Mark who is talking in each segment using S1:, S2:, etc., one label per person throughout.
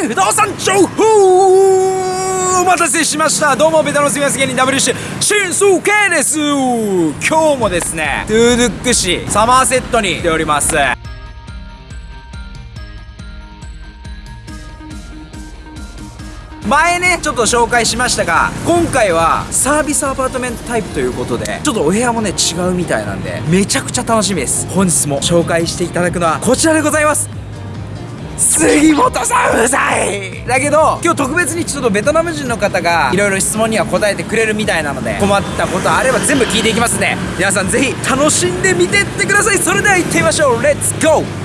S1: 不動産情報お待たせしました。どうもベタのすみません芸人 WC 新数系です。今日もですねトゥードゥック市サマーセットに来ております。前ねちょっと紹介しましたが今回はサービスアパートメントタイプということでちょっとお部屋もね違うみたいなんでめちゃくちゃ楽しみです。本日も紹介していただくのはこちらでございます。杉本さんうざい。だけど今日特別にちょっとベトナム人の方がいろいろ質問には答えてくれるみたいなので困ったことあれば全部聞いていきますんで。皆さんぜひ楽しんでみてってください。それでは行ってみましょう。レッツゴー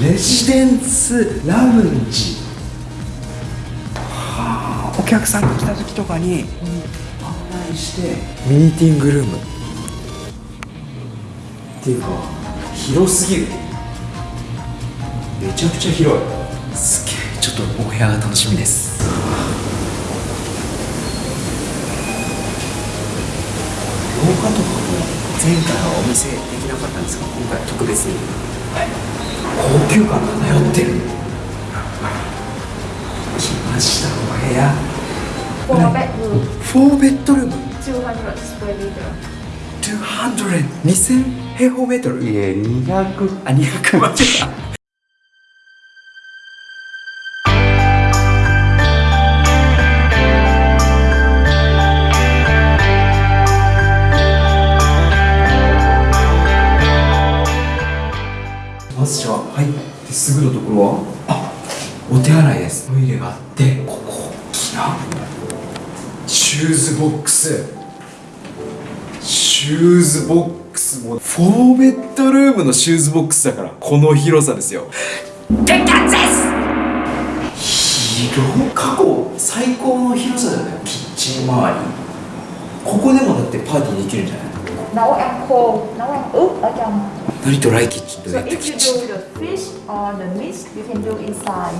S1: レジデンスラウンジ。はあお客さんが来た時とかに案内して。ミーティングルーム。っていうか広すぎる。めちゃくちゃ広い。すげえちょっとお部屋が楽しみです。廊下とかも前回はお見せできなかったんですが今回は特別に高級感漂ってる。来ましたお部屋。
S2: Four bedroom.
S1: 4ベッドルーム。
S2: 200 square meter.
S1: 200 2000平方メートル？
S3: いえ200
S1: あ200間違えたがあってここ大きなシューズボックス。シューズボックスも4ベッドルームのシューズボックスだからこの広さですよ。でかです！広過去最高の広さじゃないキッチン周り。ここでもだってパーティーできるんじゃない
S2: ？Nấu ăn khô, nấu ăn ướp ở trong.
S1: 何ドライキッチンと
S2: So
S1: レッド
S2: if
S1: キ
S2: you
S1: ッチン
S2: do the fish or the meat, you can do inside.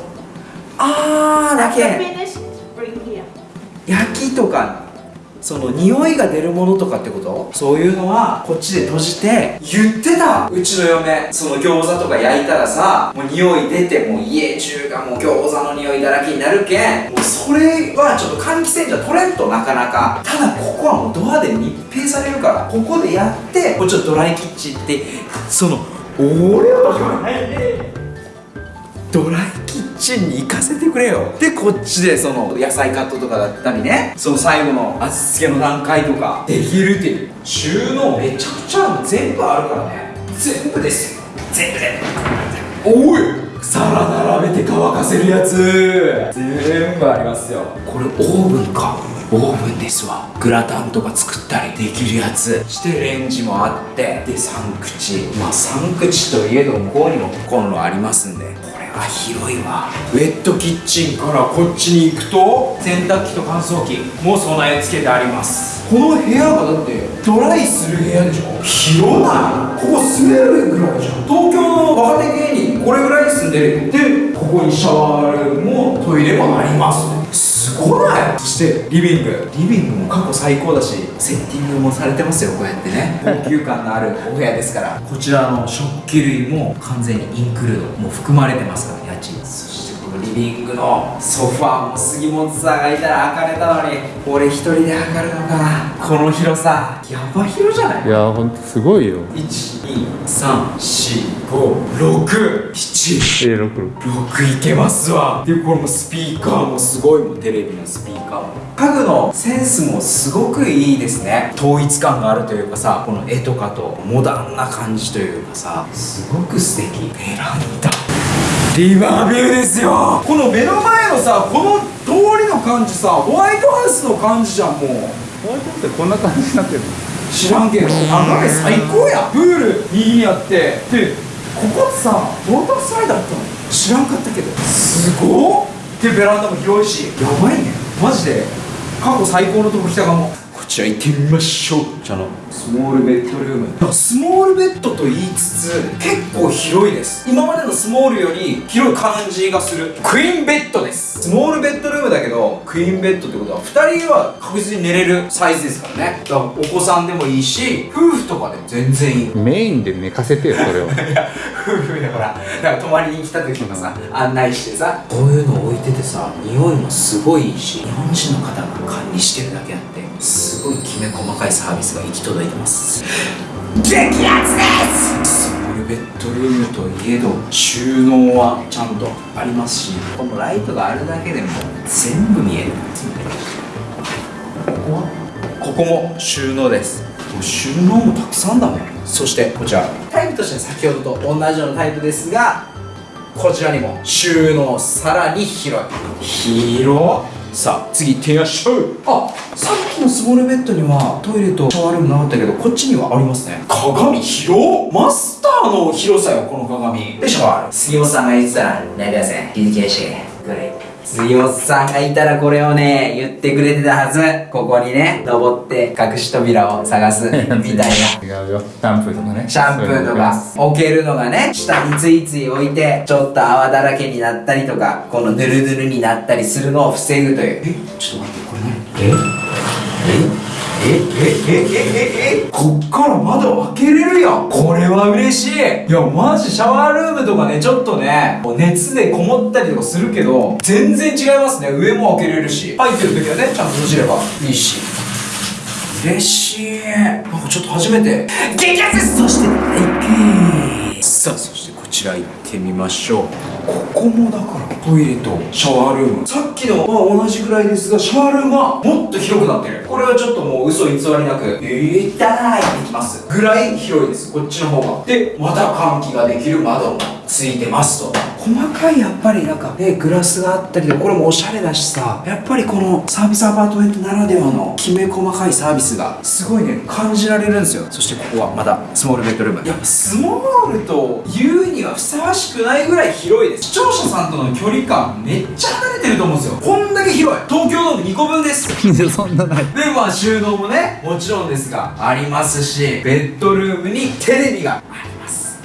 S1: あーだけ.焼きとかその匂いが出るものとかってこと？そういうのはこっちで閉じて言ってた。うちの嫁その餃子とか焼いたらさもう匂い出てもう家中がもう餃子の匂いだらけになるけんもうそれはちょっと換気扇じゃ取れんとなかなか。ただここはもうドアで密閉されるからここでやってこっちのドライキッチンってその俺はドライキッチンに行かせてくれよ。でこっちでその野菜カットとかだったりね。その最後の味付けの段階とかできるっていう。収納めちゃくちゃ全部あるからね。全部ですよ。全部で。おい！皿並べて乾かせるやつ。全部ありますよ。これオーブンか。オーブンですわ。グラタンとか作ったりできるやつ。してレンジもあって。で3口まあ3口といえど向こうにもコンロありますんで。広いわ。ウェットキッチンからこっちに行くと？洗濯機と乾燥機も備え付けてあります。この部屋がだってドライする部屋でしょ広ない？ここ住めるぐらいじゃん。東京の若手芸人これぐらいに住んでる。でここにシャワールームもトイレもありますすごない。そしてリビング。リビングも過去最高だしセッティングもされてますよこうやってね。高級感のあるお部屋ですから。こちらの食器類も完全にインクルード。もう含まれてますから家賃リビングのソファーも杉本さんがいたら開かれたのに俺一人で測るのか。なこの広さやば広じゃない？
S3: いやほんとすごいよ。
S1: 1234567
S3: A66
S1: 6いけますわ。でこれもスピーカーもすごいもん。テレビのスピーカーも。家具のセンスもすごくいいですね。統一感があるというかさこの絵とかとモダンな感じというかさすごく素敵。ベランダリバービューですよ。この目の前のさこの通りの感じさホワイトハウスの感じじゃんもう。
S3: ホワイトってこんな感じになってるの？
S1: 知らんけど眺め最高や。プール右にあって。でここってさウォータースライダーだったの。知らんかったけど。すごっ。でベランダも広いしやばいね。マジで。過去最高のとこ来たかも。ここちら行ってみましょう。こちらのスモールベッドルームスモールベッドと言いつつ結構広いです。今までのスモールより広い感じがする。クイーンベッドです。スモールベッドルームだけどクイーンベッドってことは2人は確実に寝れるサイズですからね。だからお子さんでもいいし夫婦とかでも全然いい。
S3: メインで寝かせてよそれを
S1: いや夫婦でほらだから泊まりに来た時もさ案内してさこういうの置いててさ匂いもすごいいいし日本人の方が管理してるだけあってすごいきめ細かいサービスが行き届いてます。激アツです！ベッドルームといえど収納はちゃんとありますしこのライトがあるだけでも全部見えるここは？ここも収納です。もう収納もたくさんだねそしてこちら。タイプとしては先ほどと同じようなタイプですがこちらにも収納さらに広い。広っ。さあ次行ってみましょうあさっきのスモールベッドにはトイレとシャワールームなかったけどこっちにはありますね。鏡広っ。マスターの広さよこの鏡。でシャワーある杉本さんが言ってたらなりません気づきましたこれ杉本さんがいたらこれをね言ってくれてたはず。ここにね登って隠し扉を探すみたいな。
S3: 違うよ。シャンプーとかね。
S1: シャンプーとか置けるのがね下についつい置いてちょっと泡だらけになったりとかこのヌルヌルになったりするのを防ぐという。え？ちょっと待ってこれ何？え？えええええええこっから窓開けれるやんこれは嬉しいいやマジシャワールームとかねちょっとね熱でこもったりとかするけど全然違いますね上も開けれるし入ってる時はねちゃんと閉じればいいし嬉しいなんかちょっと初めて激アツそしてはいさあそしてこちら行っててみましょう。ここもだからトイレとシャワールーム。さっきのは同じくらいですがシャワールームはもっと広くなってる。これはちょっともう嘘偽りなくいったーいってきます。ぐらい広いです。こっちの方が。でまた換気ができる窓もついてますと。細かいやっぱりなんかねグラスがあったりでこれもおしゃれだしさやっぱりこのサービスアパートメントならではのきめ細かいサービスがすごいね感じられるんですよ。そしてここはまたスモールベッドルーム。やっぱスモールと言うにはふさわしくないぐらい広いです視聴者さんとの距離感めっちゃ離れてると思うんですよこんだけ広い東京ドーム2個分です
S3: そんなない
S1: でまあ収納もねもちろんですがありますしベッドルームにテレビがあり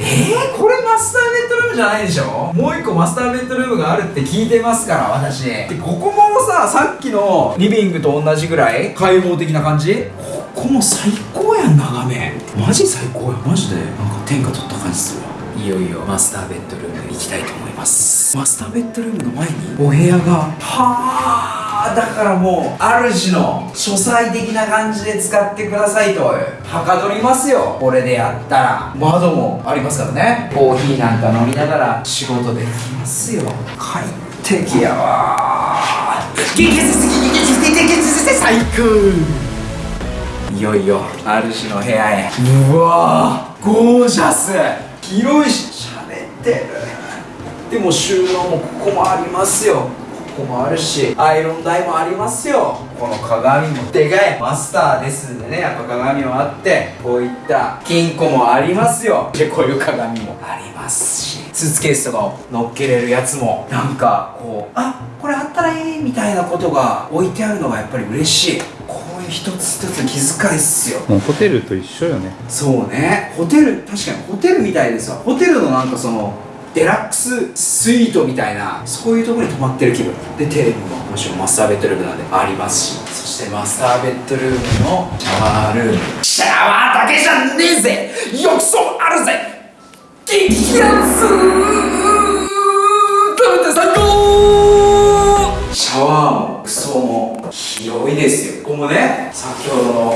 S1: えー、これマスターベッドルームじゃないでしょ？もう一個マスターベッドルームがあるって聞いてますから私。でここもささっきのリビングと同じぐらい開放的な感じ？ここも最高やん眺め。マジ最高やマジで。なんか天下取った感じするわ。いよいよマスターベッドルーム行きたいと思います。マスターベッドルームの前にお部屋がはあだからもう主の書斎的な感じで使ってくださいとはかどりますよ。これでやったら。窓もありますからね。コーヒーなんか飲みながら仕事できますよ。快適やわ。激烈すぎ激烈激烈最高いよいよ主の部屋へうわゴージャス広いししゃれてるでも収納もここもありますよこもあるしアイロン台もありますよ。この鏡も。でかいマスターですんでね。やっぱ鏡もあってこういった金庫もありますよ。でこういう鏡も。ありますし。スーツケースとかを乗っけれるやつも。なんかこうあこれあったらいいみたいなことが置いてあるのがやっぱり嬉しい。こういう一つ一つ気遣いっすよ。
S3: もうホテルと一緒よね。
S1: そうね。ホテル確かにホテルみたいですわ。ホテルのなんかそのデラックススイートみたいなそういうところに泊まってる気分。でテレビももちろんマスターベッドルームなんでありますし。そしてマスターベッドルームのシャワールーム。シャワーだけじゃねえぜ！浴槽あるぜ！激アツ食べて最高！シャワーも浴槽も広いですよ。ここもね先ほどのこの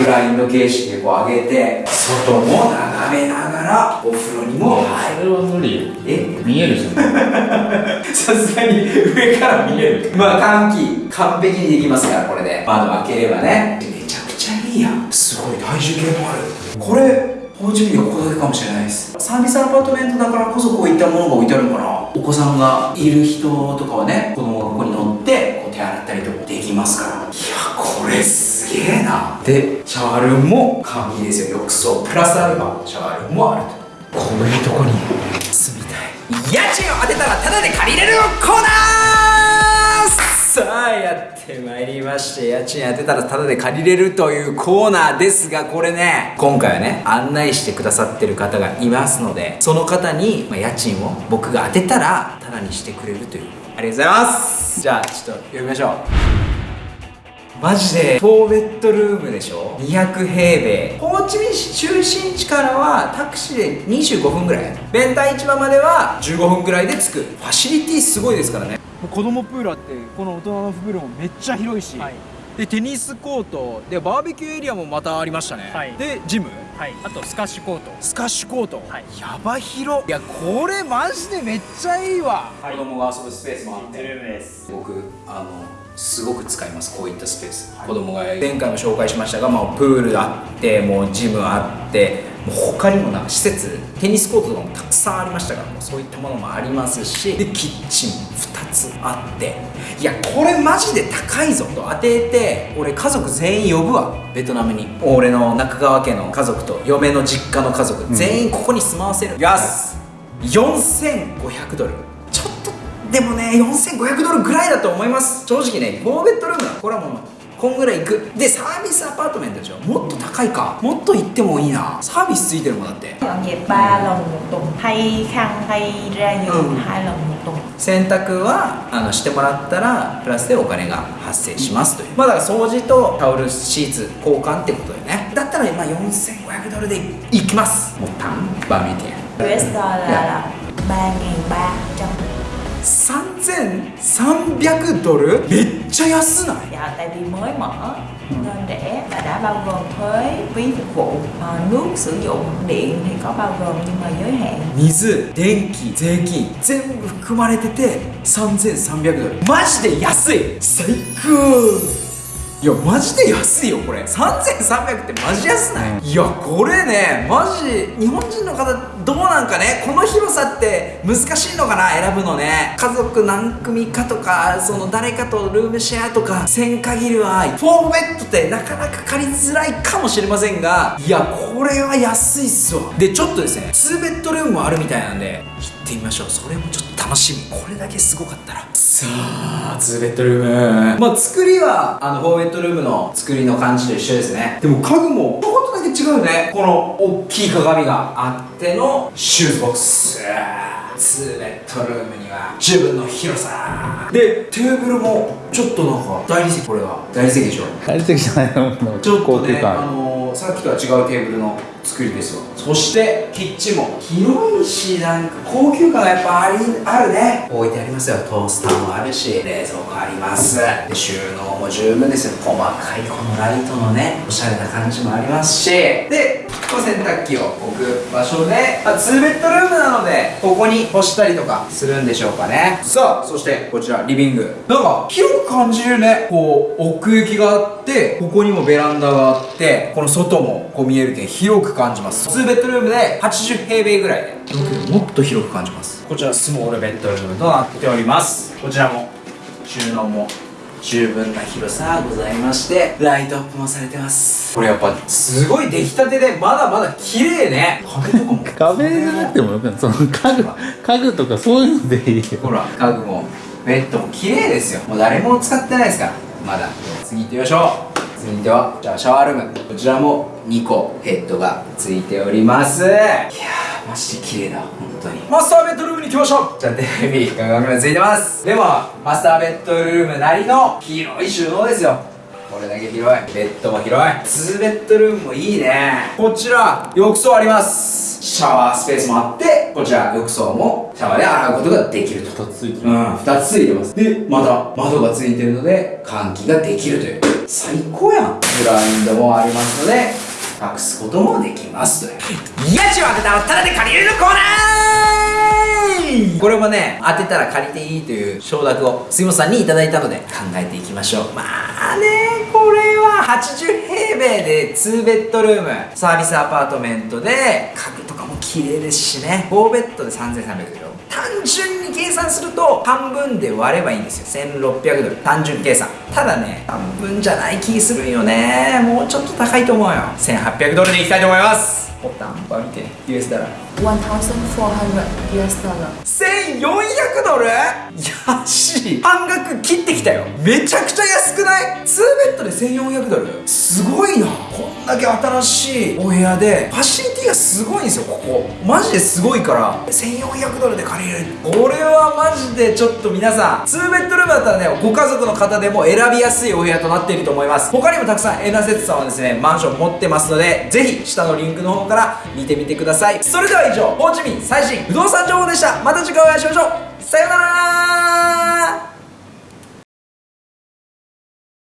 S1: ブラインド形式でこう上げて外も眺めながらお風呂にも入る。
S3: それは無理
S1: え？
S3: 見えるじゃん。
S1: さすがに上から見える。まあ換気完璧にできますからこれで。窓開ければね。めちゃくちゃいいやん。すごい体重計もある。これお家に横だけかもしれないです。サービスアパートメントだからこそこういったものが置いてあるのかな。お子さんがいる人とかはね子供がここに乗ってこう手洗ったりとかできますかられすげえな。でシャワールームも完璧ですよ。浴槽。プラスアルファ。シャワールームもあると。こういうとこに。住みたい。家賃を当てたらタダで借りれるコーナー。さあやってまいりまして。家賃当てたらタダで借りれるというコーナーですがこれね今回はね案内してくださってる方がいますのでその方に、まあ、家賃を僕が当てたらタダにしてくれるという。ありがとうございます。じゃあちょっと呼びましょうマジで4ベッドルームでしょ？200平米ホーチミン市中心地からはタクシーで25分ぐらい。弁台市場までは15分ぐらいで着く。ファシリティすごいですからね。子供プールあってこの大人のプールもめっちゃ広いし、
S4: はい。
S1: でテニスコート。でバーベキューエリアもまたありましたね、
S4: はい。
S1: でジム。
S4: はい。あとスカッシュコート。
S1: スカッシュコート、
S4: はい。
S1: やば広いやこれマジでめっちゃいいわ、
S4: はい
S1: 子供が遊ぶスペースもあって。
S4: ルームです。
S1: 僕あのすごく使いますこういったスペース、子供が前回も紹介しましたが、まあ、プールあってもうジムあってもう他にもな施設テニスコートとかもたくさんありましたからもうそういったものもありますしでキッチンも2つあって。いやこれマジで高いぞと当てて俺家族全員呼ぶわベトナムに。俺の中川家の家族と嫁の実家の家族、全員ここに住まわせる。よし4500ドルでもね4500ドルぐらいだと思います。正直ね4ベッドルームだこれはもうこんぐらいいく。でサービスアパートメントでしょ。もっと高いか。もっと行ってもいいな。サービスついてるもんだって。
S2: dọn dẹp 3 lần một tuần thay khăn thay ra giường
S1: Ừ.
S2: 2 lần một tuần
S1: 洗濯はあのしてもらったらプラスでお金が発生しますという。まあだから掃除とタオルシーツ交換ってことだよね。だったら今4500ドルでいきます。もうタンバミティ
S2: US dollar là 3.300
S1: 3300ドルめっちゃ安ない
S2: dạ tại vì mới mở nên rẻ và đã bao gồm thuế phí phục vụ Ờ, nước sử dụng điện thì có bao gồm nhưng mà giới hạn
S1: 水電気税金全部含まれてて3300ドルマジで安い最高いやマジで安いよこれ。3300ってマジ安ない、いやこれねマジ日本人の方どうなんかね？この広さって難しいのかな？選ぶのね。家族何組かとかその誰かとルームシェアとかせん限りは4ベッドってなかなか借りづらいかもしれませんがいやこれは安いっすわ。でちょっとですね2ベッドルームもあるみたいなんで行ってみましょう。それもちょっと楽しみ。これだけすごかったら。さあ2ベッドルーム。まあ作りはあの4ベッドルームの作りの感じと一緒ですね。でも家具もちょこっとだけ違うね。この大きい鏡があってのシューズボックス。2ベッドルームには十分の広さ。でテーブルもちょっとなんか大理石これは大理石でしょ。
S3: 大理石じゃないの。
S1: ちょっとね、あ
S3: 感。
S1: のーさっきとは違うテーブルの作りですよ。そしてキッチンも広いしなんか高級感がやっぱありあるね。置いてありますよ。トースターもあるし冷蔵庫あります。で収納も十分ですよ。細かいこのライトのねおしゃれな感じもありますし。でこの洗濯機を置く場所で、まあ、2ベッドルームなのでここに干したりとかするんでしょうかね。さあそしてこちらリビング。なんか広く感じるね。こう奥行きがあってここにもベランダがあってこの外もこう見えるけん広く感じます。2ベッドルームで80平米ぐらいで。もっと広く感じます。こちらスモールベッドルームとなっております。こちらも収納も十分な広さございましてライトアップもされてます。これやっぱすごい出来たてでまだまだ綺麗ね。壁とかも。
S3: 壁じゃなくてもよくない。その家具家具とかそういうのでいいよ。
S1: ほら家具もベッドも綺麗ですよ。もう誰も使ってないですから。まだ。次行ってみましょう。続いてはじゃあシャワールーム。こちらも2個ヘッドがついております。いやーマジで綺麗だ本当に。マスターベッドルームに行きましょう。じゃあテレビガンガンガンついてます。でもマスターベッドルームなりの広い収納ですよ。これだけ広い。ベッドも広い。2ベッドルームもいいね。こちら浴槽あります。シャワースペースもあってこちら浴槽もシャワーで洗うことができると。
S3: 2つついてる。
S1: うん、2つついてます。でまた窓がついてるので換気ができるという。最高やん。ブラインドもありますので隠すこともできます家賃を当てたらタダで借りれるコーナーこれもね当てたら借りていいという承諾を杉本さんにいただいたので考えていきましょう。まあねこれは80平米で2ベッドルーム。サービスアパートメントで家具とかも綺麗ですしね。4ベッドで3300でしょ単純に計算すると半分で割ればいいんですよ。1600ドル。単純計算。ただね半分じゃない気するんよね。もうちょっと高いと思うよ。1800ドルでいきたいと思います。ボタンバ見て US だら
S2: 1400 US dollar
S1: 1400ドル。安い。半額切ってきたよ。めちゃくちゃ安くない ?2 ベッドで1400ドル？すごいな。こんだけ新しいお部屋でファシリティがすごいんですよここ。マジですごいから。1400ドルで借りれる。これはマジでちょっと皆さん2ベッドルームだったらねご家族の方でも選びやすいお部屋となっていると思います。他にもたくさんエナセッツさんはですねマンション持ってますのでぜひ下のリンクの方から見てみてください。それでは以上ホーチミン最新不動産情報でした。また次回お会いしましょう。さようなら。